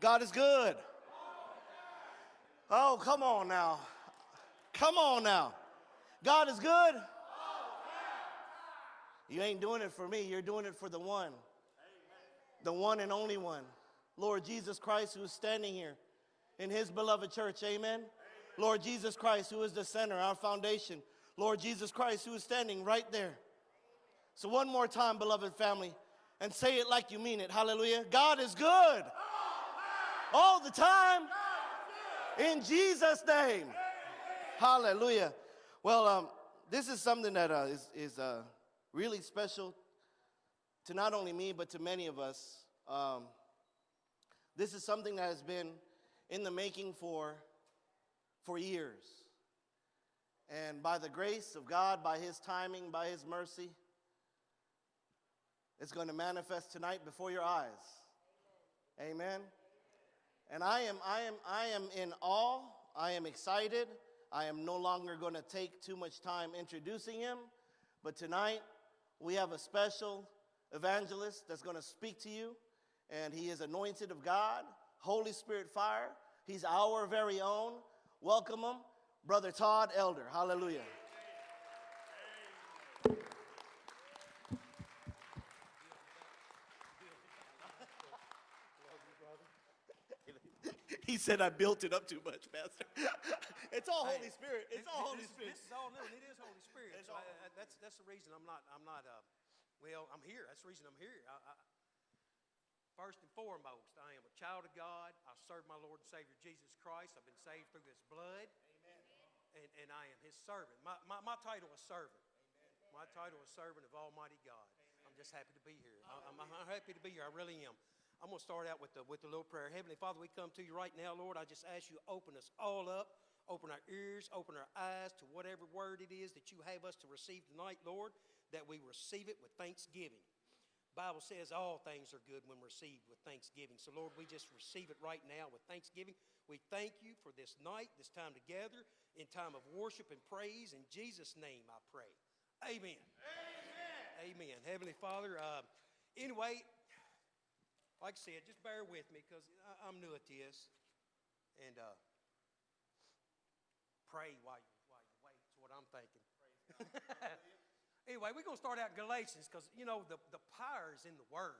God is good. Oh, come on now. Come on now. God is good. You ain't doing it for me, you're doing it for the one. The one and only one. Lord Jesus Christ, who is standing here in his beloved church. Amen. Lord Jesus Christ, who is the center, our foundation. Lord Jesus Christ, who is standing right there. So, one more time, beloved family, and say it like you mean it. Hallelujah. God is good all the time in Jesus' name. Hallelujah. Well, um, this is something that uh, is is, uh, really special to not only me, but to many of us. Um, this is something that has been in the making for, for years. And by the grace of God, by His timing, by His mercy, it's going to manifest tonight before your eyes. Amen. And I am, I am, I am in awe. I am excited. I am no longer going to take too much time introducing him. But tonight, we have a special evangelist that's going to speak to you. And he is anointed of God, Holy Spirit fire. He's our very own. Welcome him, Brother Todd Elder. Hallelujah. He said I built it up too much, Pastor. it's all Holy Spirit. It's all Holy this, Spirit. This is all new, and it is Holy Spirit. So I- I- that's that's the reason I'm not I'm not uh, well I'm here. That's the reason I'm here. I, first and foremost, I am a child of God. I serve my Lord and Savior Jesus Christ. I've been saved through His blood, Amen. and and I am His servant. My my, my title is servant. Amen. My title is servant of Almighty God. I'm just happy to be here. I- I'm happy to be here. I really am. I'm going to start out with the, with the little prayer. Heavenly Father, we come to you right now, Lord. I just ask you open us all up, open our ears, open our eyes to whatever word it is that you have us to receive tonight, Lord, that we receive it with thanksgiving. Bible says all things are good when received with thanksgiving. So, Lord, we just receive it right now with thanksgiving. We thank you for this night, this time together, in time of worship and praise. In Jesus' name, I pray. Amen. Amen. Amen. Heavenly Father, uh, anyway, like I said, just bear with me because I'm new at this. And uh, pray while you, while you wait, is what I'm thinking. anyway, we're going to start out in Galatians because, you know, the, the power is in the Word.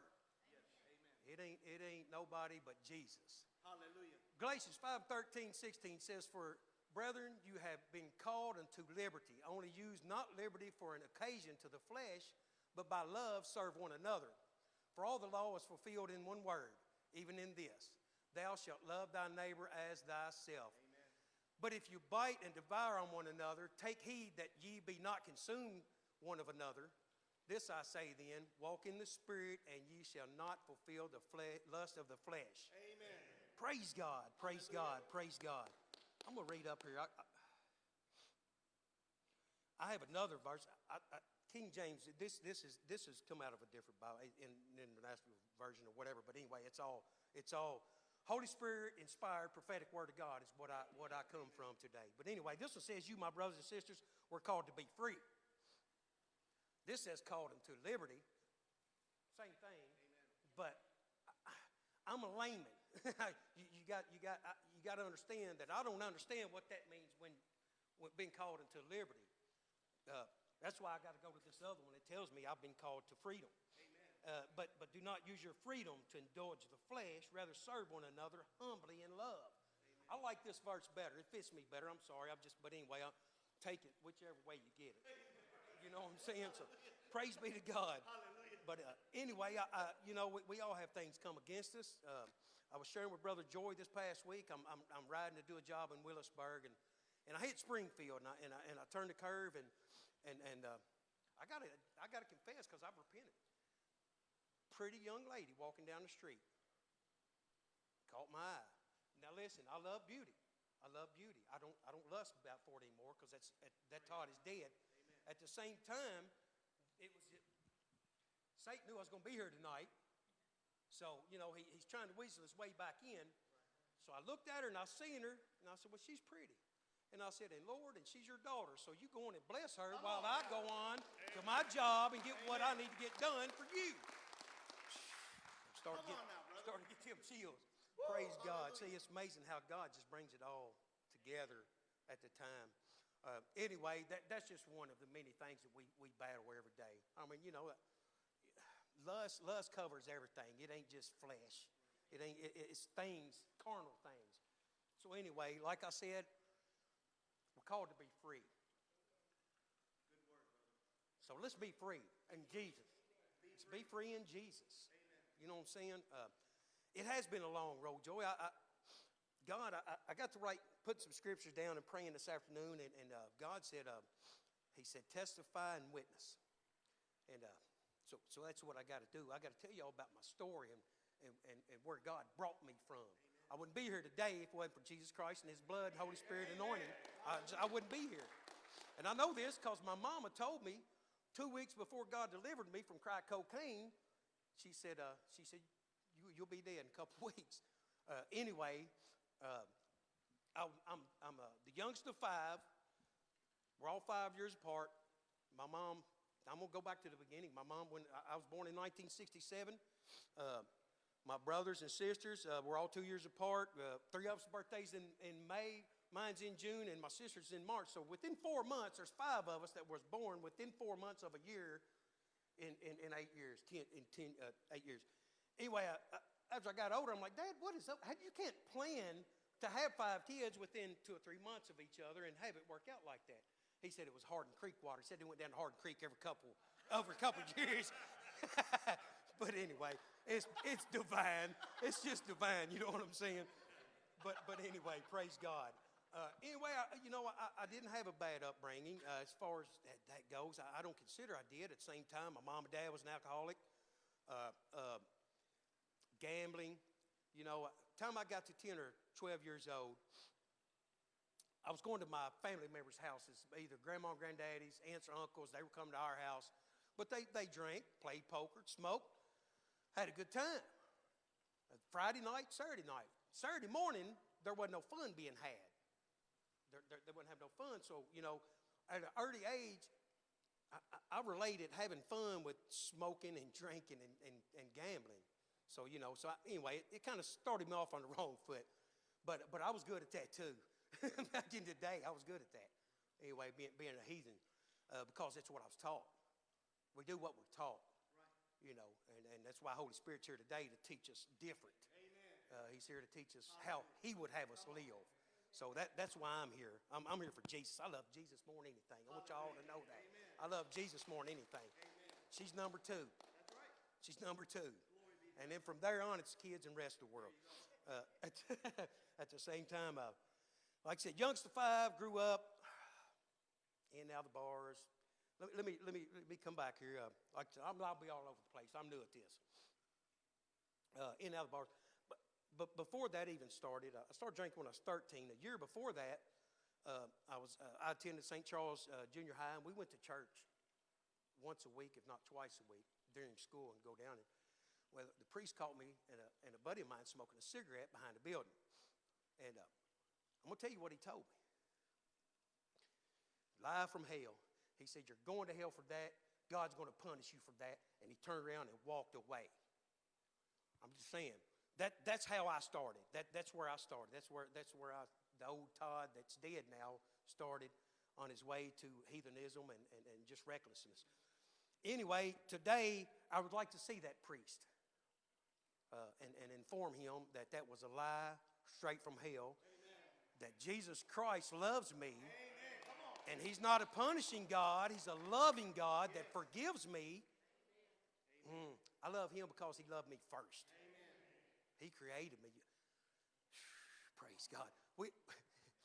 It ain't, it ain't nobody but Jesus. Hallelujah. Galatians 5 13, 16 says, For brethren, you have been called unto liberty. Only use not liberty for an occasion to the flesh, but by love serve one another. For all the law is fulfilled in one word, even in this Thou shalt love thy neighbor as thyself. But if you bite and devour on one another, take heed that ye be not consumed one of another. This I say then walk in the Spirit, and ye shall not fulfill the fle- lust of the flesh. Amen. Praise God, praise God, praise God. I'm going to read up here. I, I, I have another verse. I, King James, this, this, is, this has come out of a different Bible, in, in international version or whatever, but anyway, it's all, it's all Holy Spirit inspired prophetic word of God is what I, what I come from today. But anyway, this one says, You, my brothers and sisters, were called to be free. This says called unto liberty. Same thing. But I, I'm a layman. you, you got, you, got, you got to understand that I don't understand what that means when, when being called into liberty. Uh, that's why I got to go to this other one. It tells me I've been called to freedom. Uh, but, but do not use your freedom to indulge the flesh. Rather, serve one another humbly in love. I like this verse better. It fits me better. I'm sorry. I'm just, but anyway, I'll take it whichever way you get it. You know what I'm saying? So, praise be to God. But uh, anyway, I, I, you know, we, we all have things come against us. Uh, I was sharing with Brother Joy this past week. I'm, I'm, I'm riding to do a job in Willisburg, and, and I hit Springfield, and I, and I, and I turned the curve, and, and, and uh, I got to I gotta confess because I've repented. Pretty young lady walking down the street caught my eye. Now listen, I love beauty. I love beauty. I don't I don't lust about for it anymore because that's that, that Todd is dead. At the same time, it was Satan knew I was going to be here tonight. So, you know, he, he's trying to weasel his way back in. So I looked at her and I seen her and I said, Well, she's pretty. And I said, And Lord, and she's your daughter. So you go on and bless her while I go on to my job and get what I need to get done for you. I'm starting to Come get, now, starting to get them chills. Praise God. See, it's amazing how God just brings it all together at the time. Uh, anyway, that, that's just one of the many things that we, we battle every day. I mean, you know, lust, lust covers everything. It ain't just flesh. It ain't, it, it's things, carnal things. So anyway, like I said, called to be free. So let's be free in Jesus. Let's be free in Jesus. You know what I'm saying? Uh, it has been a long road, Joey. I, I, God, I, I got to write, put some scriptures down and praying this afternoon, and, and uh, God said, uh, He said, testify and witness. And uh, so, so that's what I got to do. I got to tell you all about my story and, and, and, and where God brought me from. I wouldn't be here today if it wasn't for Jesus Christ and His blood, Holy Spirit anointing. I, I wouldn't be here. And I know this because my mama told me two weeks before God delivered me from crack cocaine, she said, uh, she said, you, you'll be dead in a couple weeks. Uh, anyway, uh, I, am I'm uh, the youngest of five. We're all five years apart. My mom, I'm to go back to the beginning. My mom, when I was born in 1967, uh, my brothers and sisters uh, were all two years apart. Uh, three of us' birthdays in, in May, mine's in June, and my sister's in March. So within four months, there's five of us that was born within four months of a year in, in, in eight years, ten, in ten, uh, eight years. Anyway, I, I, as I got older, I'm like, Dad, what is up? How, you can't plan to have five kids within two or three months of each other and have it work out like that. He said it was Hardin Creek water. He said they went down to Hardin Creek every couple, over a couple years. but anyway, it's, it's divine. It's just divine, you know what I'm saying? But, but anyway, praise God. Uh, anyway, I, you know, I, I, didn't have a bad upbringing uh, as far as that, that goes. I, I, don't consider I did. At the same time, my mom and dad was an alcoholic. Uh, uh gambling. You know, time I got to 10 or 12 years old, I was going to my family members' houses, either grandma and granddaddy's, aunts or uncles. They were coming to our house. But they, they drank, played poker, smoked, had a good time. Friday night, Saturday night. Saturday morning, there wasn't no fun being had. There, there, they wouldn't have no fun. So, you know, at an early age, I, I, related having fun with smoking and drinking and, and, and gambling. So, you know, so I, anyway, it, it kind of started me off on the wrong foot. But, but I was good at that too. Back in the day, I was good at that. Anyway, being, being a heathen, uh, because that's what I was taught. We do what we're taught. You know, and, and that's why Holy Spirit's here today to teach us different. Uh, he's here to teach us how He would have us live. So that, that's why I'm here. I'm, I'm here for Jesus. I love Jesus more than anything. I want y'all to know that. I love Jesus more than anything. She's number two. She's number two. And then from there on, it's kids and rest of the world. Uh, at, at, the same time, uh, like I said, youngster five, grew up, in and out of the bars. Let, let, me, let, me, let me come back here. Uh, like I I'm, I'll be all over the place. I'm new at this. Uh, in the bars. But, but before that even started, uh, I started drinking when I was 13. A year before that, uh, I, was, uh, I attended St. Charles uh, Junior High, and we went to church once a week, if not twice a week, during school and go down. And well, the priest caught me and a, and a buddy of mine smoking a cigarette behind the building. And I'm going to tell you what he told me. Live from hell. He said, You're going to hell for that. God's going to punish you for that. And he turned around and walked away. I'm just saying. That, that's how I started. That, that's where I started. That's where, that's where I, the old Todd that's dead now started on his way to heathenism and, and, and just recklessness. Anyway, today I would like to see that priest uh, and, and inform him that that was a lie straight from hell, Amen. that Jesus Christ loves me, and He's not a punishing God, He's a loving God that forgives me. Mm, I love Him because He loved me first. He created me. Praise God. We,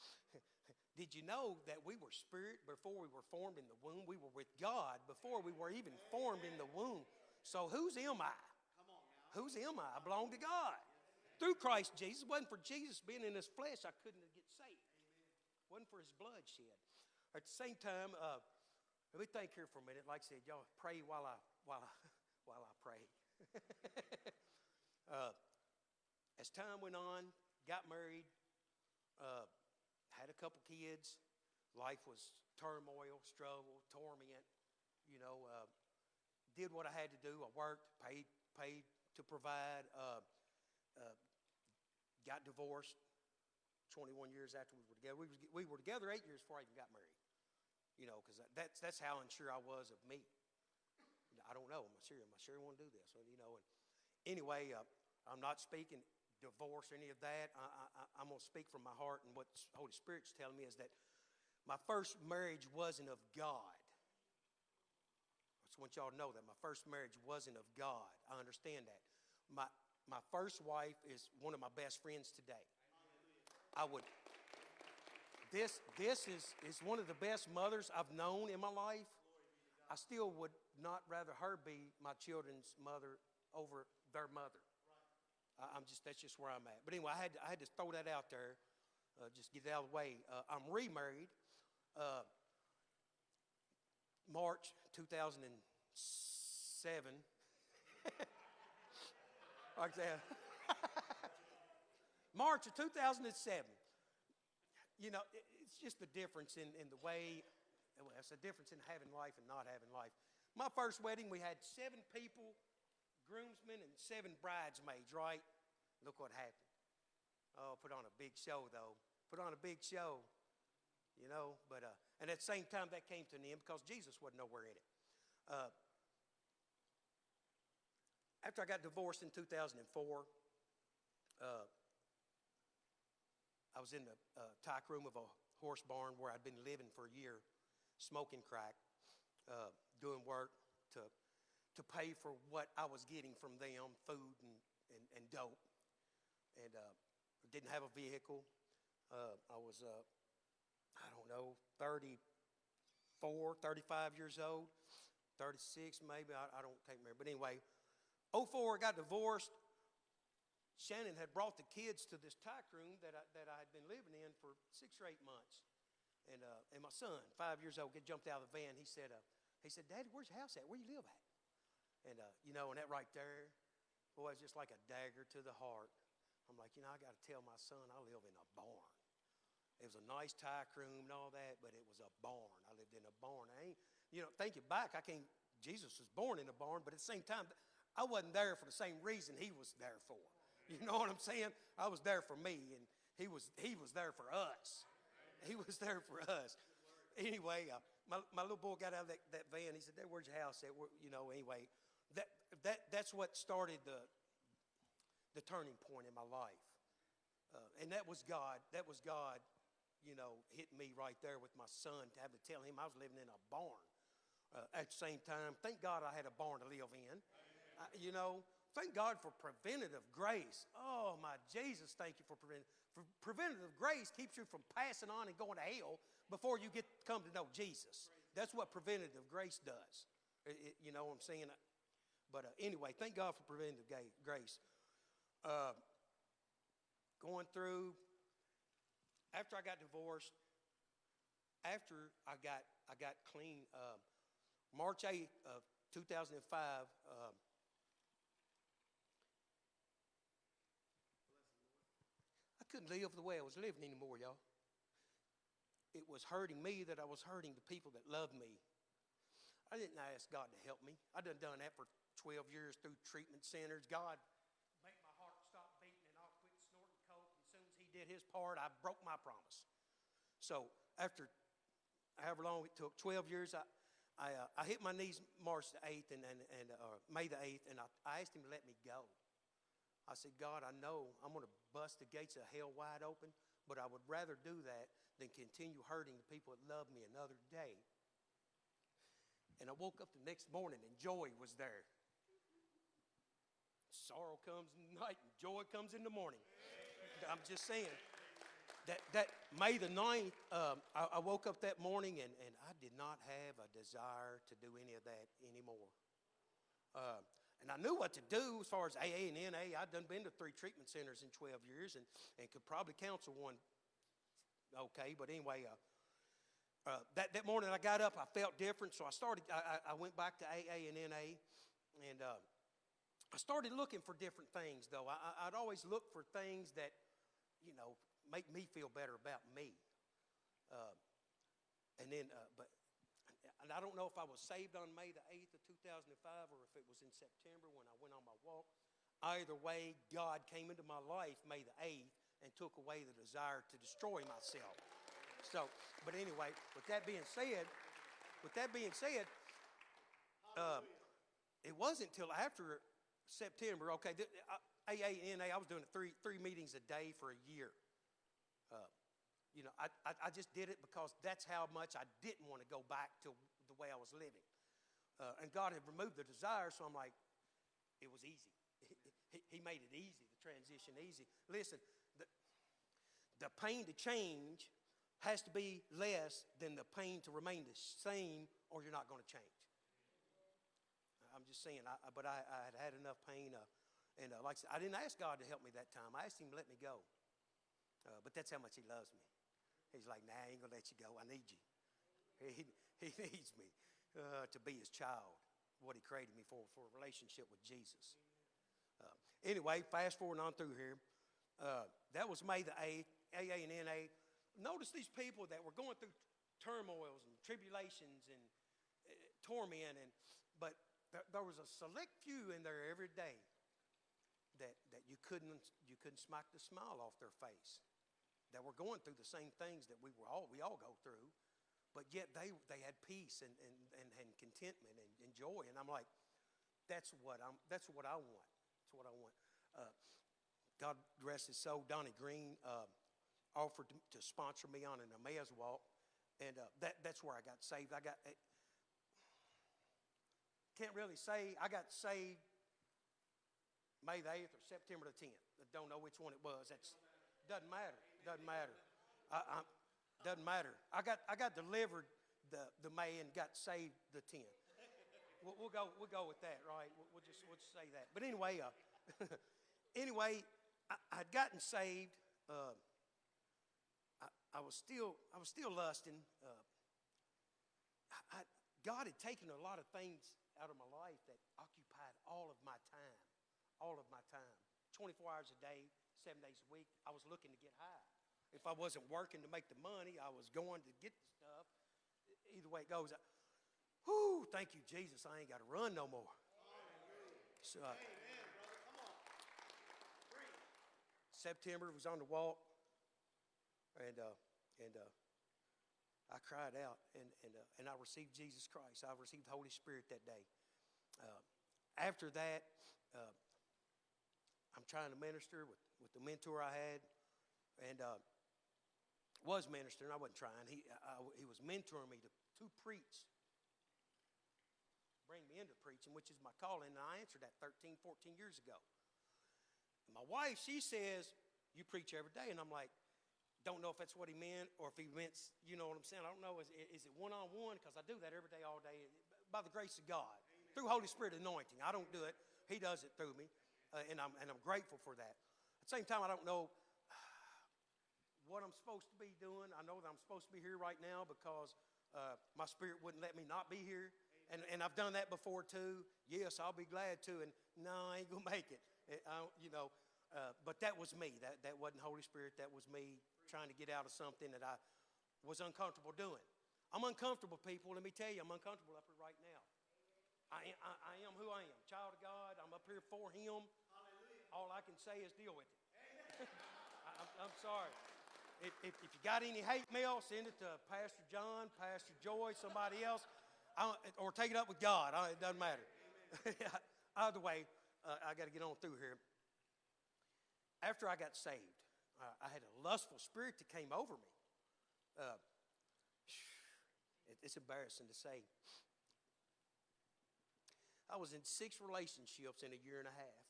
did you know that we were spirit before we were formed in the womb? We were with God before we were even formed in the womb. So whose am I? Whose am I? I belong to God. Through Christ Jesus. It wasn't for Jesus being in his flesh, I couldn't get saved. It wasn't for his blood shed. At the same time, uh, let me think here for a minute. Like I said, y'all pray while I while I while I pray. uh, as time went on, got married, uh, had a couple kids. Life was turmoil, struggle, torment. You know, uh, did what I had to do. I worked, paid paid to provide. Uh, uh, got divorced 21 years after we were together. We, was, we were together eight years before I even got married. You know, because that's, that's how unsure I was of me. I don't know. Am I sure? Am I sure I want to do this? You know, and anyway, uh, I'm not speaking divorce or any of that. I, I'm going to speak from my heart, and what Holy Spirit's telling me is that my first marriage wasn't of God. I just want y'all to know that my first marriage wasn't of God. I understand that. My, my first wife is one of my best friends today. I would. This, this is, is one of the best mothers I've known in my life. I still would not rather her be my children's mother over their mother. I, I'm just, that's just where I'm at. But anyway, I had, to, I had to throw that out there, uh, just get it out of the way. Uh, I'm remarried. Uh, March 2007. like that. March of 2007. You know, it's just the difference in, in the way, well, it's a difference in having life and not having life. My first wedding, we had seven people, groomsmen, and seven bridesmaids, right? Look what happened. Oh, put on a big show, though. Put on a big show, you know. But, uh, and at the same time, that came to an end because Jesus wasn't nowhere in it. Uh, after I got divorced in 2004, uh, I was in the uh, tack room of a horse barn where I'd been living for a year, smoking crack, uh, doing work to, to pay for what I was getting from them food and, and, and dope. And uh, didn't have a vehicle. Uh, I was, uh, I don't know, 34, 35 years old, 36 maybe, I, I don't take remember. But anyway, 04, I got divorced. Shannon had brought the kids to this tack room that I, that I had been living in for six or eight months. And, uh, and my son, five years old, get jumped out of the van. He said, uh, he said, Daddy, where's your house at? Where you live at? And, uh, you know, and that right there, boy, it's just like a dagger to the heart. I'm like, you know, I got to tell my son I live in a barn. It was a nice tack room and all that, but it was a barn. I lived in a barn. I ain't, you know, thinking back, I can't, Jesus was born in a barn, but at the same time, I wasn't there for the same reason he was there for. You know what I'm saying? I was there for me, and he was, he was there for us. He was there for us. Anyway, uh, my, my little boy got out of that, that van. He said, Dad, where's your house at? Where, you know, anyway, that, that, that's what started the, the turning point in my life. Uh, and that was God. That was God, you know, hitting me right there with my son to have to tell him I was living in a barn. Uh, at the same time, thank God I had a barn to live in. Uh, you know, thank God for preventative grace. Oh, my Jesus, thank you for preventative. For preventative grace keeps you from passing on and going to hell before you get come to know Jesus. That's what preventative grace does. It- it- you know what I'm saying? But uh, anyway, thank God for preventative grace. Uh, going through, after I got divorced, after I got, I got clean, uh, March 8th of 2005, uh, I couldn't live the way I was living anymore, y'all. It was hurting me that I was hurting the people that loved me. I didn't ask God to help me. I done done that for 12 years through treatment centers. God make my heart stop beating and I'll quit snorting coke. As soon as he did his part, I broke my promise. So after however long it took, 12 years, I, I, uh, I hit my knees March the 8th and, and, and uh, May the 8th, and I, I asked him to let me go. I said, God, I know I'm going to bust the gates of hell wide open, but I would rather do that than continue hurting the people that love me another day. And I woke up the next morning and joy was there. Sorrow comes in the night and joy comes in the morning. I'm just saying that, that May the 9th, um, I, I woke up that morning and, and I did not have a desire to do any of that anymore. Uh, and I knew what to do as far as AA and NA. I'd done been to three treatment centers in 12 years and, and could probably counsel one okay. But anyway, uh, uh, that, that morning I got up, I felt different, so I started, I, I- went back to AA and NA, and uh, I started looking for different things, though. I- I'd always look for things that, you know, make me feel better about me. Uh, and then, uh, but, and I don't know if I was saved on May the 8th of 2005 or if it was in September when I went on my walk. Either way, God came into my life May the 8th and took away the desire to destroy myself. So, but anyway, with that being said, with that being said, uh, it wasn't until after September. Okay, th- uh, I was doing three three meetings a day for a year. Uh, you know, I, I, I just did it because that's how much I didn't want to go back to way I was living. Uh, and God had removed the desire, so I'm like, it was easy. He, made it easy, the transition easy. Listen, the, the pain to change has to be less than the pain to remain the same, or you're not going to change. I'm just saying, I- but I, I had had enough pain. Uh, and uh, like I said, I didn't ask God to help me that time. I asked Him to let me go. Uh, but that's how much He loves me. He's like, nah, I ain't going to let you go. I need you. He, he needs me uh, to be His child, what He created me for, for a relationship with Jesus. Uh, anyway, fast forward on through here. Uh, that was May the 8th, AA and NA. Notice these people that were going through turmoils and tribulations and uh, torment, and, but there, there was a select few in there every day that, that you, couldn't, you couldn't smack the smile off their face, that were going through the same things that we, were all, we all go through, but yet they, they had peace and, and, and, and contentment and, and joy. And I'm like, that's what, I'm, that's what I want. That's what I want. Uh, God rest his soul, Donnie Green uh, offered to, to sponsor me on an Emmaus walk, and uh, that, that's where I got saved. I got, eh, can't really say, I got saved May the 8th or September the 10th. I don't know which one it was. That's, doesn't matter. Doesn't matter. I, doesn't matter. I got, I got delivered the, the May and got saved the 10. We'll, we'll go, we'll go with that, right? We'll, we'll just, we'll just say that. But anyway, uh, anyway, I, I'd gotten saved. Uh, I, I was still, I was still lusting. Uh, I, I, God had taken a lot of things out of my life that occupied all of my time, all of my time. 24 hours a day, seven days a week. I was looking to get high. If I wasn't working to make the money, I was going to get the stuff. Either way it goes, I, whoo, thank you, Jesus. I ain't got to run no more. So, uh, September was on the walk, and uh, and uh, I cried out, and and uh, and I received Jesus Christ. I received the Holy Spirit that day. Uh, after that, uh, I'm trying to minister with with the mentor I had, and uh, was ministering. I wasn't trying. He I, he was mentoring me to to preach. Bring me into preaching, which is my calling, and I answered that 13, 14 years ago. My wife, she says, You preach every day. And I'm like, Don't know if that's what he meant or if he meant, you know what I'm saying? I don't know. Is, is it one on one? Because I do that every day, all day, by the grace of God, Amen. through Holy Spirit anointing. I don't do it, He does it through me. Uh, and, I'm, and I'm grateful for that. At the same time, I don't know what I'm supposed to be doing. I know that I'm supposed to be here right now because uh, my spirit wouldn't let me not be here. And, and I've done that before too. Yes, I'll be glad to. And no, I ain't going to make it. I you know, uh, but that was me. That, that wasn't Holy Spirit. That was me trying to get out of something that I was uncomfortable doing. I'm uncomfortable, people. Let me tell you, I'm uncomfortable up here right now. I, I, I am who I am, child of God. I'm up here for Him. All I can say is deal with it. I, I'm, I'm sorry. If, if, if, you got any hate mail, send it to Pastor John, Pastor Joy, somebody else, or take it up with God. I, it doesn't matter. Either way, uh, I got to get on through here. After I got saved, uh, I had a lustful spirit that came over me. Uh, it, it's embarrassing to say. I was in six relationships in a year and a half,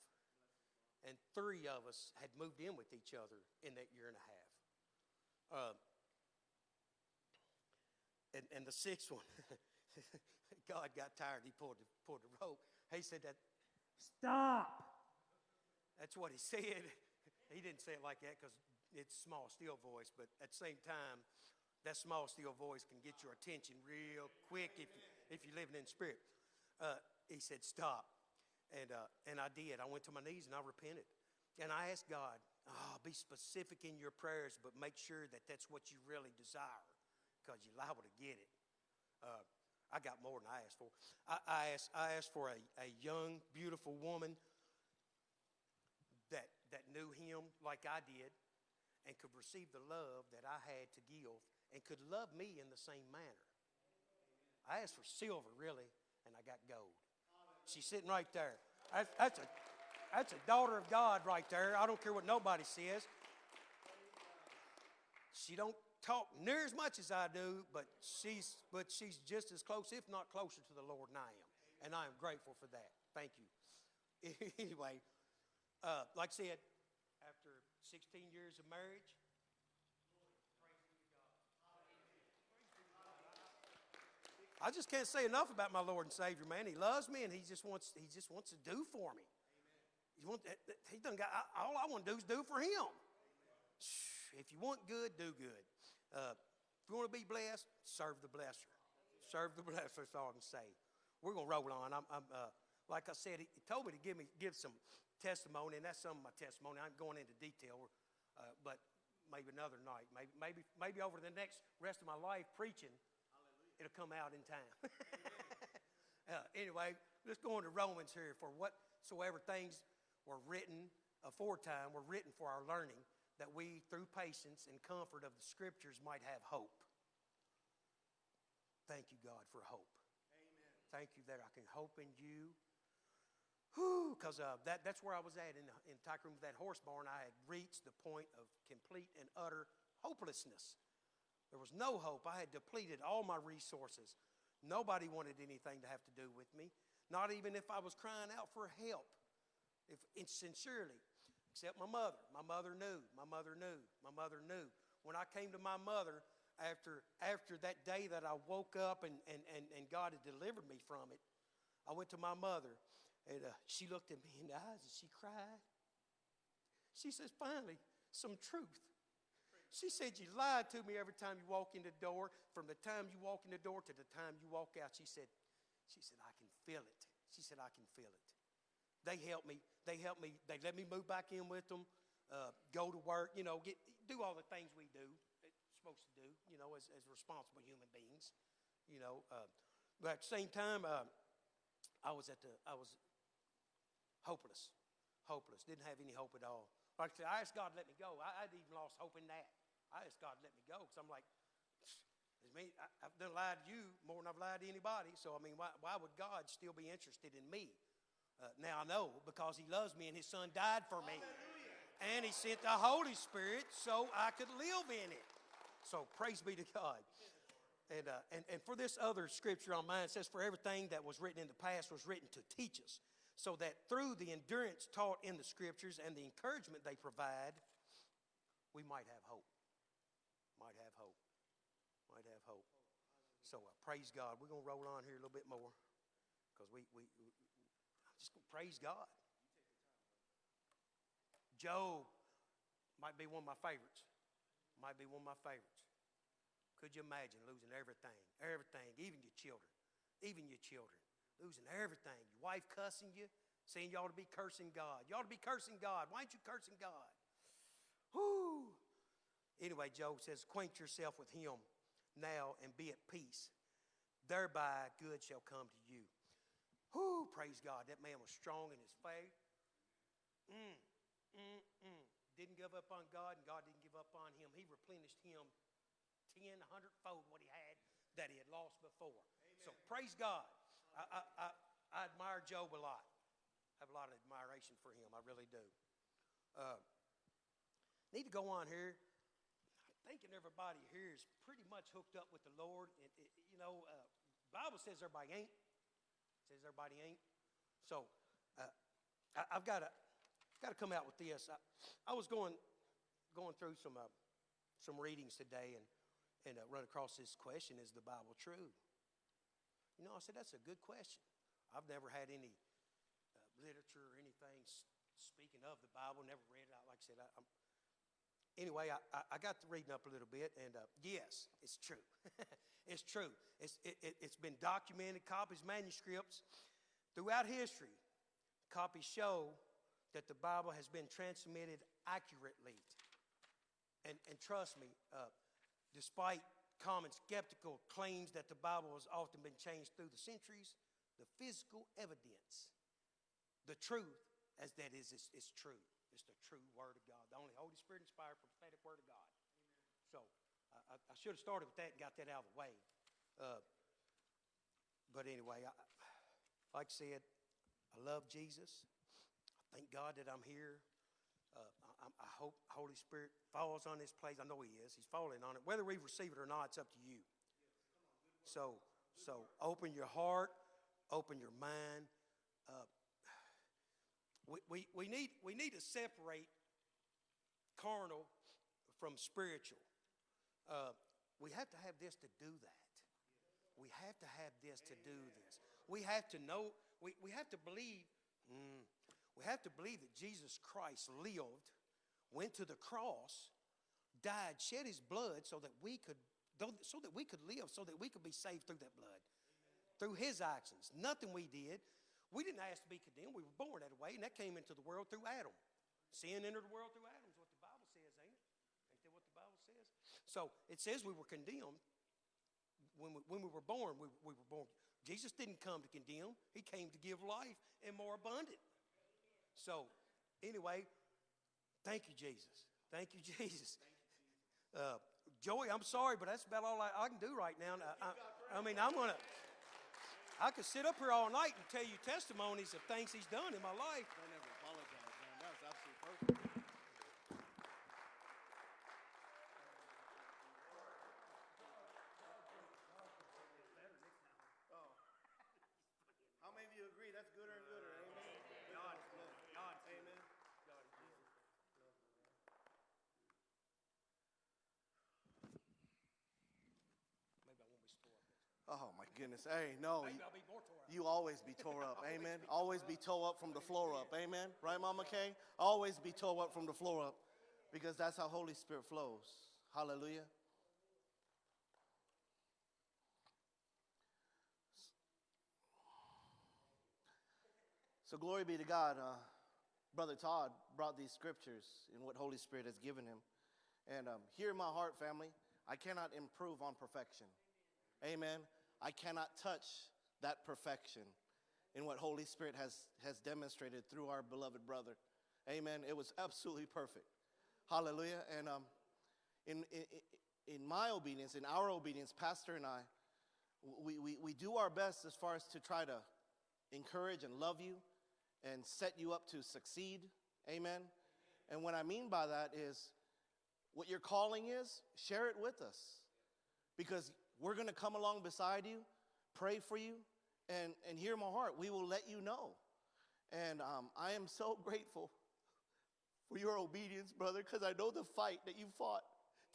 and three of us had moved in with each other in that year and a half. Uh, and, and the sixth one, God got tired. He pulled the, pulled the rope. He said that, stop. That's what he said. He didn't say it like that because it's small, still voice, but at the same time, that small, still voice can get your attention real quick if, if you're living in spirit. Uh, he said, stop. And, uh, and I did. I went to my knees and I repented. And I asked God, oh, be specific in your prayers, but make sure that that's what you really desire because you're liable to get it. Uh, I got more than I asked for. I, I asked, I asked for a, a young, beautiful woman. that that knew him like I did and could receive the love that I had to give and could love me in the same manner. I asked for silver, really, and I got gold. She's sitting right there. That's, that's, a, that's a daughter of God right there. I don't care what nobody says. She don't talk near as much as I do, but she's, but she's just as close, if not closer to the Lord than I am. And I am grateful for that. Thank you. anyway, uh, like I said, after 16 years of marriage, I just can't say enough about my Lord and Savior, man. He loves me, and he just wants he just wants to do for me. He want, he done got all I want to do is do for him. If you want good, do good. Uh, if you want to be blessed, serve the blesser. Serve the blesser. That's all I'm saying. We're gonna roll on. I'm, I'm uh, like I said, he, he told me to give me give some testimony, and that's some of my testimony. I'm going into detail, uh, but maybe another night, maybe maybe maybe over the next rest of my life preaching, it'll come out in time. uh, anyway, let's go into Romans here. For whatsoever things were written aforetime were written for our learning, that we, through patience and comfort of the Scriptures, might have hope. Thank you, God, for hope. Amen. Thank you that I can hope in you. Because uh, that, that's where I was at in, the in Tycoon, that horse barn. I had reached the point of complete and utter hopelessness. There was no hope. I had depleted all my resources. Nobody wanted anything to have to do with me, not even if I was crying out for help, if, sincerely, except my mother. My mother knew. My mother knew. My mother knew. When I came to my mother after, after that day that I woke up and, and, and, and God had delivered me from it, I went to my mother and uh, she looked at me in the eyes and she cried. She says, finally, some truth. She said, You lied to me every time you walk in the door. From the time you walk in the door to the time you walk out, she said, she said, I can feel it. She said, I can feel it. They helped me. They helped me. They let me move back in with them, uh, go to work, you know, get, do all the things we do, supposed to do, you know, as, as responsible human beings, you know. Uh, but at the same time, uh, I was at the, I was hopeless, hopeless, didn't have any hope at all. Like I said, I asked God to let me go. I, would even lost hope in that. I asked God to let me go because I'm like, me, I, have done lied to you more than I've lied to anybody. So, I mean, why, why would God still be interested in me? Uh, now I know because He loves me and His Son died for me. And He sent the Holy Spirit so I could live in it. So, praise be to God. And, uh, and, and for this other scripture on mine, says, For everything that was written in the past was written to teach us so that through the endurance taught in the scriptures and the encouragement they provide, we might have hope. Might have hope. Might have hope. So uh, praise God. We're going to roll on here a little bit more because we, we, just going to praise God. Job might be one of my favorites. Might be one of my favorites. Could you imagine losing everything? Everything, even your children. Even your children losing everything. Your wife cussing you, saying you ought to be cursing God. You ought to be cursing God. Why ain't you cursing God? Whoo! Anyway, Job says, acquaint yourself with him now and be at peace. Thereby good shall come to you. Whoo! Praise God. That man was strong in his faith. Mm, mm, mm. Didn't give up on God, and God didn't give up on him. He replenished him 10, 100 fold what he had that he had lost before. Amen. So praise God. I, I, I, I admire Job a lot. I have a lot of admiration for him. I really do. Uh, need to go on here. I'm thinking everybody here is pretty much hooked up with the Lord. And, you know, uh, Bible says everybody ain't. Says everybody ain't. So uh, I, have got to got to come out with this. I, I was going going through some uh, some readings today and and uh, run across this question: Is the Bible true? You know, I said, that's a good question. I've never had any uh, literature or anything speaking of the Bible, never read it out. Like I said, I, am anyway, I, I, got to reading up a little bit, and uh, yes, it's true. it's true. It's, it, it's been documented, copies, manuscripts throughout history. Copies show that the Bible has been transmitted accurately. And, and trust me, uh, despite common skeptical claims that the Bible has often been changed through the centuries, the physical evidence, the truth as that is, is, is true. It's the true Word of God, the only Holy Spirit inspired prophetic Word of God. So I, I, I should have started with that and got that out of the way. Uh, but anyway, I, like I said, I love Jesus. I thank God that I'm here. Uh, I, I hope Holy Spirit falls on this place. I know He is. He's falling on it. Whether we receive it or not, it's up to you. So, so open your heart, open your mind. Uh, we, we, we, need, we need to separate carnal from spiritual. Uh, we have to have this to do that. We have to have this to do this. We have to know, we, we have to believe, mm, we have to believe that Jesus Christ lived, went to the cross, died, shed his blood so that we could, so that we could live, so that we could be saved through that blood, through his actions. Nothing we did. We didn't ask to be condemned. We were born that way, and that came into the world through Adam. Sin entered the world through Adam, is what the Bible says, ain't it? Ain't that what the Bible says? So it says we were condemned when we, when we were born. We, we were born. Jesus didn't come to condemn, He came to give life and more abundant. So, anyway, thank you, Jesus. Thank you, Jesus. Uh, Joey, I'm sorry, but that's about all I, I can do right now. I, I, I mean, I'm going to. I could sit up here all night and tell you testimonies of things he's done in my life. I never apologize, man. That was absolutely perfect. Oh. How many of you agree that's gooder and gooder? Amen. God, God, amen. Maybe I won't be tore up. Oh my goodness. Hey, no. Maybe you- I'll be tore up. Always be tore up. Amen. Always be tore up from the floor up. Amen. Right, Mama Kay? Always be tore up from the floor up because that's how Holy Spirit flows. Hallelujah. So, glory be to God. Uh, Brother Todd brought these scriptures in what Holy Spirit has given him. And um, hear my heart, family. I cannot improve on perfection. Amen. I cannot touch that perfection in what Holy Spirit has, has demonstrated through our beloved brother. Amen. It was absolutely perfect. Hallelujah. And um, in, in, in my obedience, in our obedience, Pastor and I, we, we, we do our best as far as to try to encourage and love you and set you up to succeed. Amen. And what I mean by that is what your calling is, share it with us because we're going to come along beside you, pray for you, and, and hear my heart. We will let you know. And um, I am so grateful for your obedience, brother, because I know the fight that you fought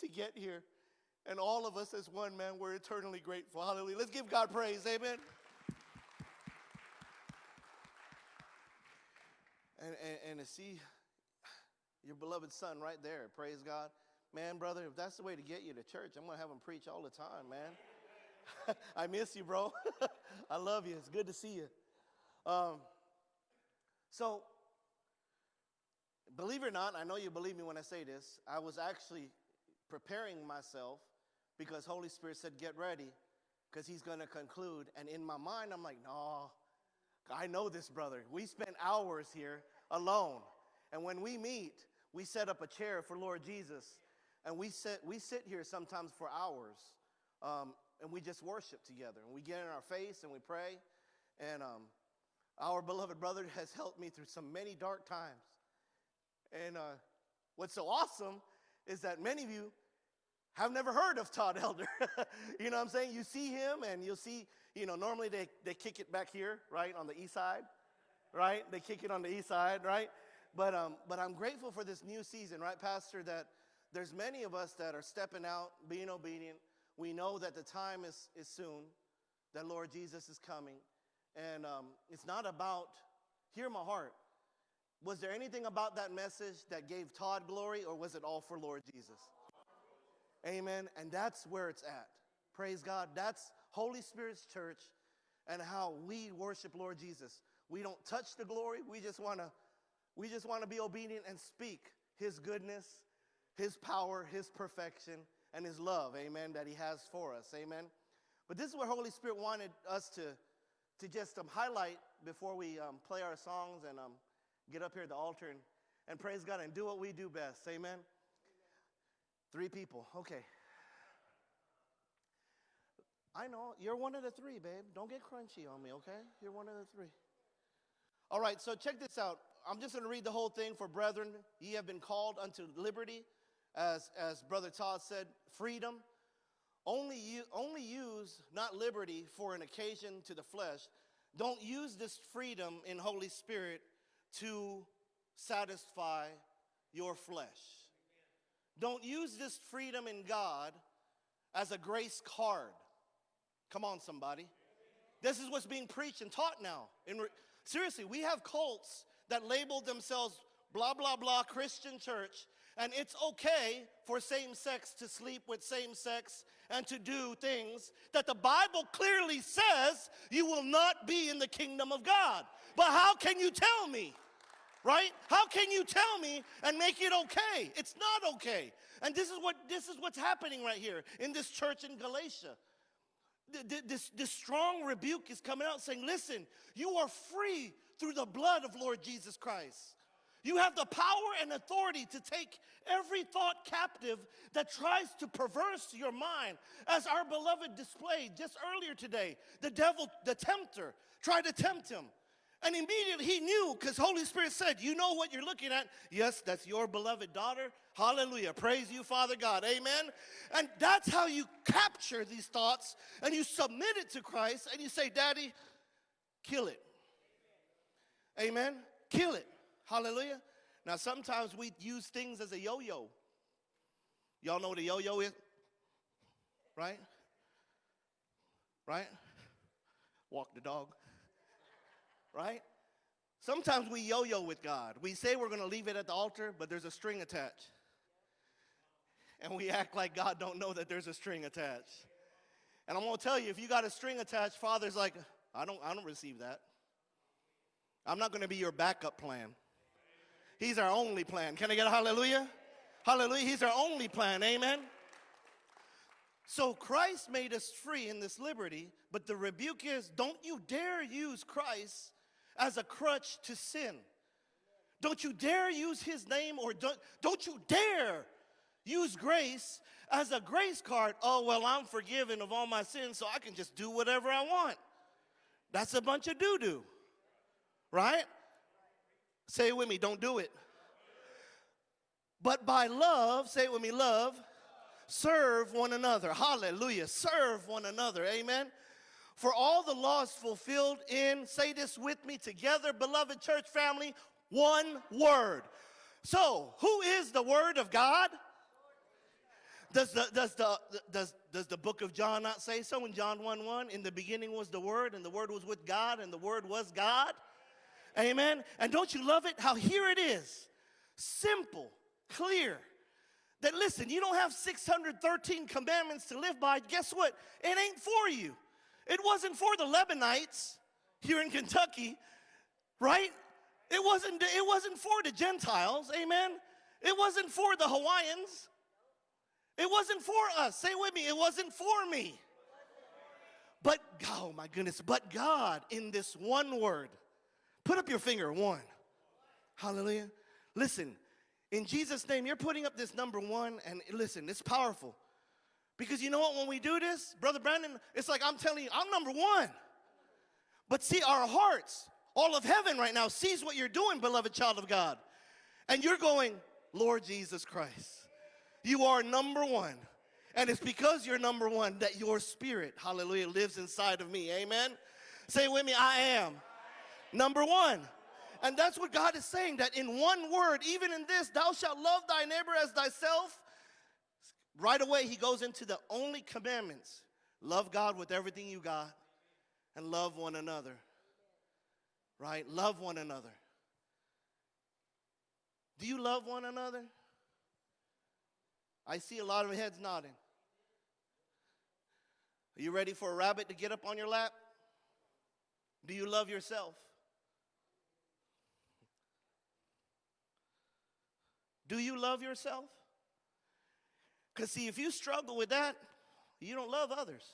to get here. And all of us as one man, we're eternally grateful. Hallelujah. Let's give God praise. Amen. And, and, and to see your beloved son right there, praise God. Man, brother, if that's the way to get you to church, I'm going to have him preach all the time, man. I miss you, bro. I love you. It's good to see you. Um, so, believe it or not, I know you believe me when I say this. I was actually preparing myself because Holy Spirit said, "Get ready," because He's going to conclude. And in my mind, I'm like, "No, I know this brother. We spent hours here alone, and when we meet, we set up a chair for Lord Jesus, and we sit we sit here sometimes for hours." Um, and we just worship together. And we get in our face and we pray. And um, our beloved brother has helped me through some many dark times. And uh, what's so awesome is that many of you have never heard of todd elder. You know what i'm saying? You see him and you'll see you know normally they, they kick it back here right on the east side right? They kick it on the east side right? But um, but i'm grateful for this new season right pastor that there's many of us that are stepping out being obedient we know that the time is, is soon, that Lord Jesus is coming. And um, it's not about, hear my heart. Was there anything about that message that gave Todd glory, or was it all for Lord Jesus? Amen. And that's where it's at. Praise God. That's Holy Spirit's church and how we worship Lord Jesus. We don't touch the glory. We just want to we just want to be obedient and speak his goodness, his power, his perfection and his love, amen, that he has for us, amen. But this is where Holy Spirit wanted us to, to just um, highlight before we um, play our songs and um, get up here at the altar and, and praise God and do what we do best. Amen. Three people. Okay. I know you're one of the three, babe. Don't get crunchy on me, okay? You're one of the three. All right, so check this out. I'm just going to read the whole thing for brethren. Ye have been called unto liberty, as, as Brother Todd said, freedom. Only, you, only use not liberty for an occasion to the flesh. Don't use this freedom in Holy Spirit to satisfy your flesh. Don't use this freedom in God as a grace card. Come on, somebody. This is what's being preached and taught now. Re- seriously, we have cults that label themselves blah, blah, blah Christian church, and it's okay for same sex to sleep with same sex and to do things that the Bible clearly says you will not be in the kingdom of God. But how can you tell me? Right? How can you tell me and make it okay? It's not okay. And this is what this is what's happening right here in this church in Galatia. Th- th- This, this strong rebuke is coming out saying, listen, you are free through the blood of Lord Jesus Christ. You have the power and authority to take every thought captive that tries to perverse your mind. As our beloved displayed just earlier today, the devil, the tempter, tried to tempt him. And immediately he knew because Holy Spirit said, You know what you're looking at? Yes, that's your beloved daughter. Hallelujah. Praise you, Father God. Amen. And that's how you capture these thoughts and you submit it to Christ and you say, Daddy, kill it. Amen. Kill it. Hallelujah. Now, sometimes we use things as a yo yo. Y'all know what a yo yo is? Right? Right? Walk the dog. Right? Sometimes we yo yo with God. We say we're going to leave it at the altar, but there's a string attached. And we act like God don't know that there's a string attached. And I'm going to tell you, if you got a string attached, Father's like, I don't, I don't receive that. I'm not going to be your backup plan. He's our only plan. Can I get a hallelujah? Hallelujah. He's our only plan. Amen. So Christ made us free in this liberty, but the rebuke is don't you dare use Christ as a crutch to sin. Don't you dare use his name or don't, don't you dare use grace as a grace card. Oh, well, I'm forgiven of all my sins, so I can just do whatever I want. That's a bunch of doo doo, right? Say it with me, don't do it. But by love, say it with me, love, serve one another. Hallelujah. Serve one another. Amen. For all the laws fulfilled in, say this with me together, beloved church family, one word. So, who is the word of God? Does the, does, the, does, does the book of John not say so in John 1 1? In the beginning was the Word, and the Word was with God, and the Word was God? Amen. And don't you love it? How here it is simple, clear. That listen, you don't have 613 commandments to live by. Guess what? It ain't for you. It wasn't for the Lebanites here in Kentucky, right? It wasn't, it wasn't for the Gentiles, amen? It wasn't for the Hawaiians. It wasn't for us. Say with me, it wasn't for me. But, oh my goodness, but God in this one word, put up your finger, one. Hallelujah. Listen, in Jesus' name, you're putting up this number one, and listen, it's powerful. Because you know what, when we do this, Brother Brandon, it's like I'm telling you, I'm number one. But see, our hearts, all of heaven right now sees what you're doing, beloved child of God. And you're going, Lord Jesus Christ, you are number one. And it's because you're number one that your spirit, hallelujah, lives inside of me. Amen. Say with me, I am number one. And that's what God is saying that in one word, even in this, thou shalt love thy neighbor as thyself. Right away, he goes into the only commandments love God with everything you got and love one another. Right? Love one another. Do you love one another? I see a lot of heads nodding. Are you ready for a rabbit to get up on your lap? Do you love yourself? Do you love yourself? Because, see, if you struggle with that, you don't love others.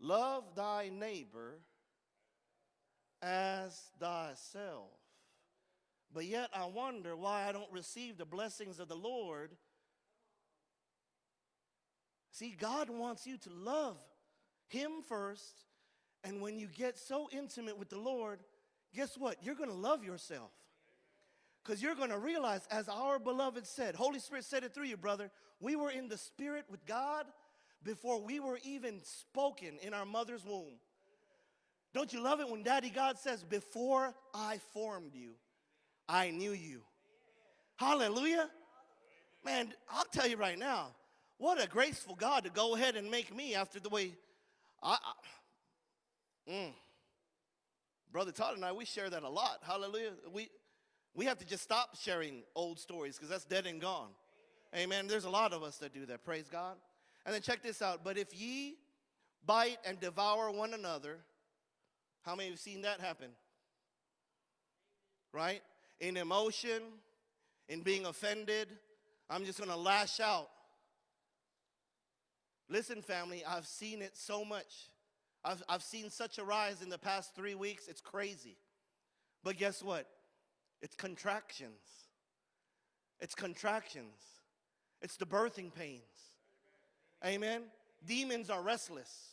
Love thy neighbor as thyself. But yet I wonder why I don't receive the blessings of the Lord. See, God wants you to love Him first. And when you get so intimate with the Lord, guess what? You're going to love yourself. Because you're going to realize, as our beloved said, Holy Spirit said it through you, brother, we were in the Spirit with God before we were even spoken in our mother's womb. Don't you love it when Daddy God says, Before I formed you, I knew you? Hallelujah. Man, I'll tell you right now, what a graceful God to go ahead and make me after the way I. I mm. Brother Todd and I, we share that a lot. Hallelujah. We, we have to just stop sharing old stories because that's dead and gone. Amen. There's a lot of us that do that. Praise God. And then check this out. But if ye bite and devour one another, how many have seen that happen? Right? In emotion, in being offended, I'm just going to lash out. Listen, family, I've seen it so much. I've, I've seen such a rise in the past three weeks, it's crazy. But guess what? It's contractions. It's contractions. It's the birthing pains. Amen. Demons are restless.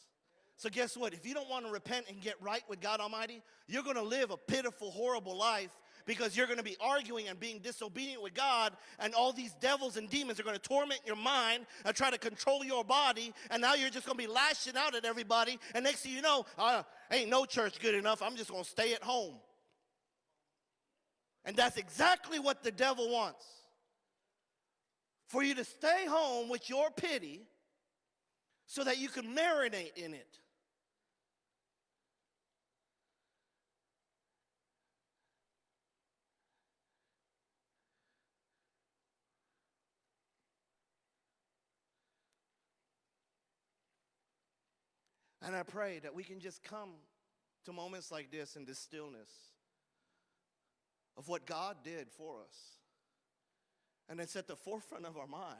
So, guess what? If you don't want to repent and get right with God Almighty, you're going to live a pitiful, horrible life because you're going to be arguing and being disobedient with God, and all these devils and demons are going to torment your mind and try to control your body, and now you're just going to be lashing out at everybody, and next thing you know, uh, ain't no church good enough, I'm just going to stay at home. And that's exactly what the devil wants for you to stay home with your pity so that you can marinate in it. And I pray that we can just come to moments like this in this stillness of what God did for us. And it's at the forefront of our mind.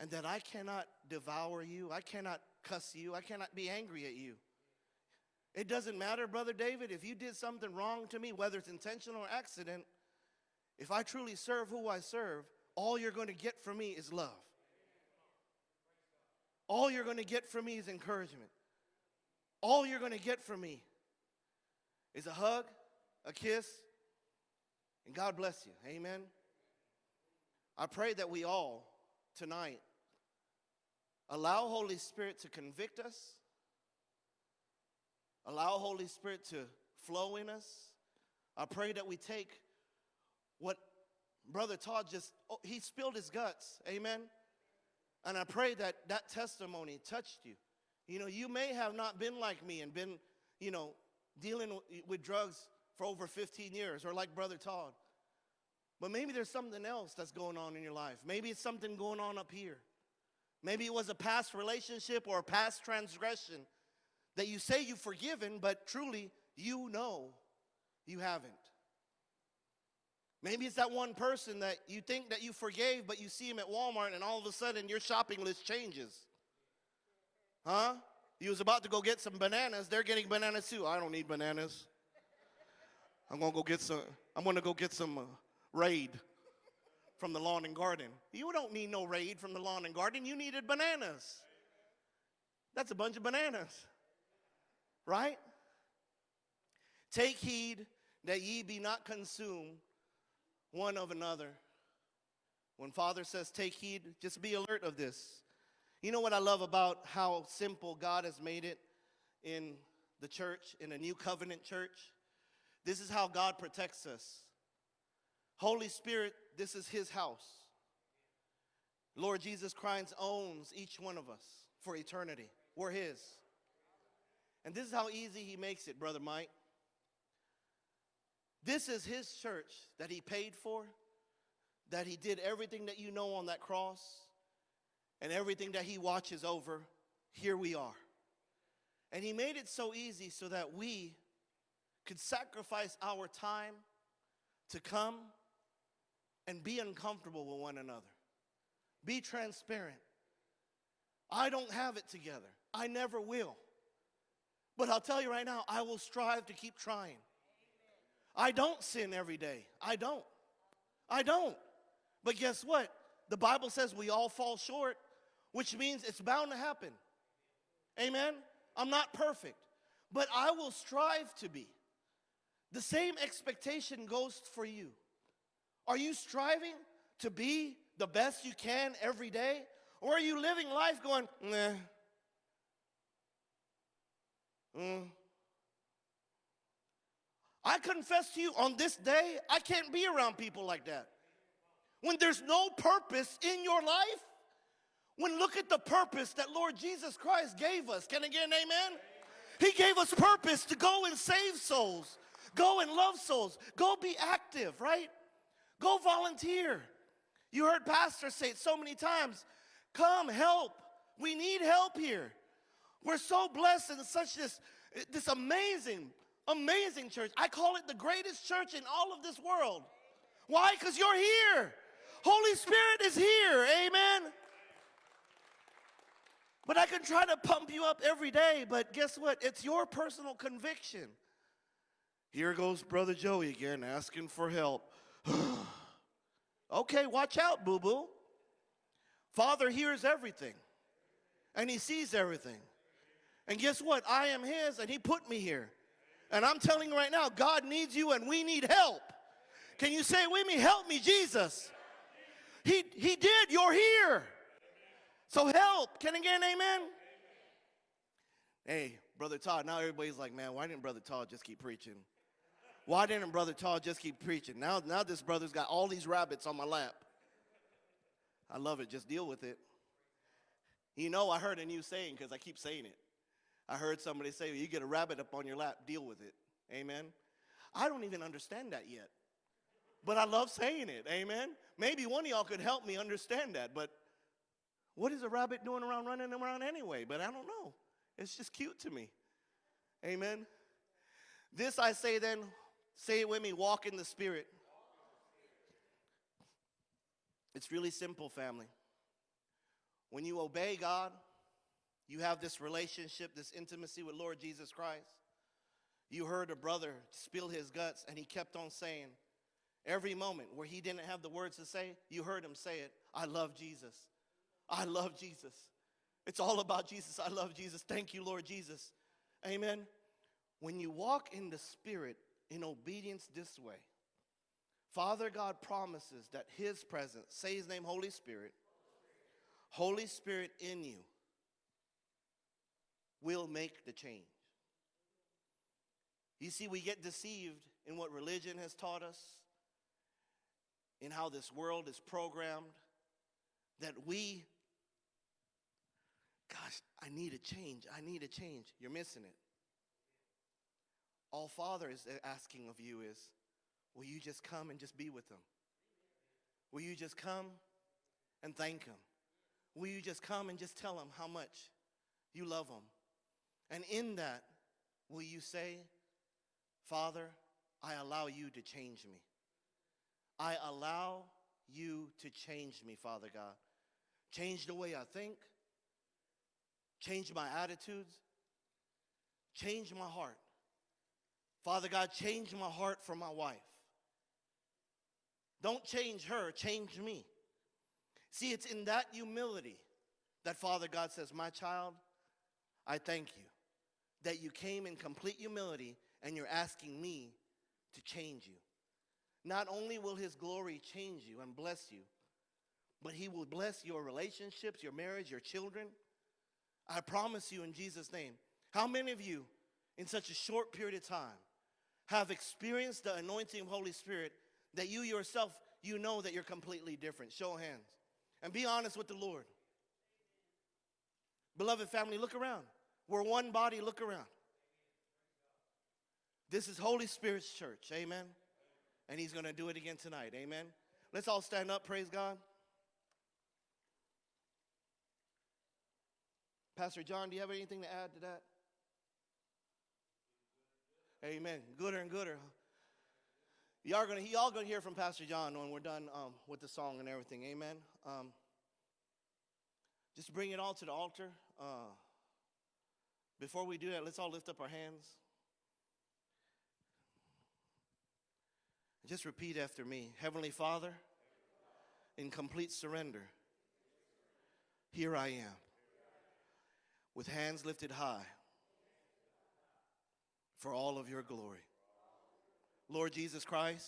And that I cannot devour you, I cannot cuss you, I cannot be angry at you. It doesn't matter, Brother David, if you did something wrong to me, whether it's intentional or accident, if I truly serve who I serve, all you're going to get from me is love. All you're going to get from me is encouragement. All you're going to get from me is a hug, a kiss, and God bless you. Amen. I pray that we all tonight allow Holy Spirit to convict us, allow Holy Spirit to flow in us. I pray that we take what Brother Todd just, oh, he spilled his guts. Amen. And I pray that that testimony touched you. You know, you may have not been like me and been, you know, dealing with drugs for over 15 years or like Brother Todd. But maybe there's something else that's going on in your life. Maybe it's something going on up here. Maybe it was a past relationship or a past transgression that you say you've forgiven, but truly you know you haven't. Maybe it's that one person that you think that you forgave, but you see him at Walmart and all of a sudden your shopping list changes. Huh? You was about to go get some bananas, they're getting bananas too. I don't need bananas. I'm gonna go get some, I'm gonna go get some uh, Raid from the lawn and garden. You don't need no Raid from the lawn and garden, you needed bananas. That's a bunch of bananas, right? Take heed that ye be not consumed one of another. When Father says take heed, just be alert of this. You know what I love about how simple God has made it in the church, in a new covenant church? This is how God protects us. Holy Spirit, this is His house. Lord Jesus Christ owns each one of us for eternity. We're His. And this is how easy He makes it, Brother Mike. This is his church that he paid for, that he did everything that you know on that cross, and everything that he watches over. Here we are. And he made it so easy so that we could sacrifice our time to come and be uncomfortable with one another. Be transparent. I don't have it together. I never will. But I'll tell you right now, I will strive to keep trying. I don't sin every day. I don't. I don't. But guess what? The Bible says we all fall short, which means it's bound to happen. Amen? I'm not perfect, but I will strive to be. The same expectation goes for you. Are you striving to be the best you can every day? Or are you living life going, nah? Mm. I confess to you on this day, I can't be around people like that. When there's no purpose in your life, when look at the purpose that Lord Jesus Christ gave us. Can I get an amen? He gave us purpose to go and save souls, go and love souls, go be active, right? Go volunteer. You heard pastors say it so many times. Come help. We need help here. We're so blessed in such this, this amazing, amazing church. I call it the greatest church in all of this world. Why? Because you're here. Holy Spirit is here. Amen. But I can try to pump you up every day, but guess what? It's your personal conviction. Here goes Brother Joey again asking for help. okay, watch out, boo boo. Father hears everything, and He sees everything. And guess what? I am His, and He put me here. And I'm telling you right now, God needs you, and we need help. Can you say with me, Help me, Jesus? He, he did, you're here. So help. Can an amen? Hey, Brother Todd, now everybody's like, man, why didn't Brother Todd just keep preaching? Why didn't Brother Todd just keep preaching? Now, now this brother's got all these rabbits on my lap. I love it. Just deal with it. You know, I heard a new saying because I keep saying it. I heard somebody say, you get a rabbit up on your lap, deal with it. Amen. I don't even understand that yet. But I love saying it. Amen. Maybe one of y'all could help me understand that. But what is a rabbit doing around running around anyway? But I don't know. It's just cute to me. Amen. This I say then, say it with me, walk in the Spirit. It's really simple, family. When you obey God, you have this relationship, this intimacy with Lord Jesus Christ. You heard a brother spill his guts, and he kept on saying, every moment where he didn't have the words to say, you heard him say it I love Jesus. I love Jesus. It's all about Jesus. I love Jesus. Thank you, Lord Jesus. Amen. When you walk in the Spirit in obedience this way, Father God promises that His presence, say His name, Holy Spirit, Holy Spirit in you will make the change. You see, we get deceived in what religion has taught us, in how this world is programmed, that we Gosh, I need a change. I need a change. You're missing it. All Father is asking of you is, will you just come and just be with them? Will you just come and thank him? Will you just come and just tell him how much you love him? And in that, will you say, Father, I allow you to change me. I allow you to change me, Father God. Change the way I think, change my attitudes, change my heart. Father God, change my heart for my wife. Don't change her, change me. See, it's in that humility that Father God says, My child, I thank you that you came in complete humility and you're asking me to change you. Not only will His glory change you and bless you, but He will bless your relationships, your marriage, your children. I promise you in Jesus' name. How many of you, in such a short period of time, have experienced the anointing of Holy Spirit that you yourself, you know that you're completely different? Show hands. And be honest with the Lord. Beloved family, look around. We're one body, look around. This is Holy Spirit's church, amen? And he's gonna do it again tonight, amen? Let's all stand up, praise God. Pastor John, do you have anything to add to that? Amen. Gooder and gooder. Y'all gonna y'all gonna hear from Pastor John when we're done um, with the song and everything. Amen. Um, just bring it all to the altar. Uh, Before we do that, let's all lift up our hands. Just repeat after me Heavenly Father, in complete surrender, here I am, with hands lifted high for all of your glory. Lord Jesus Christ,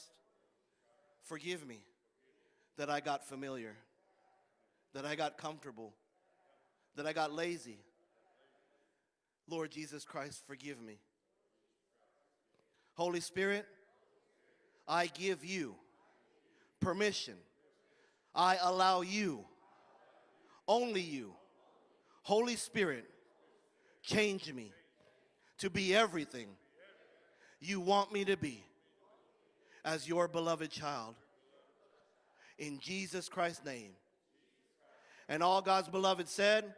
forgive me that I got familiar, that I got comfortable, that I got lazy. Lord Jesus Christ, forgive me. Holy Spirit, I give you permission. I allow you, only you, Holy Spirit, change me to be everything you want me to be as your beloved child. In Jesus Christ's name. And all God's beloved said,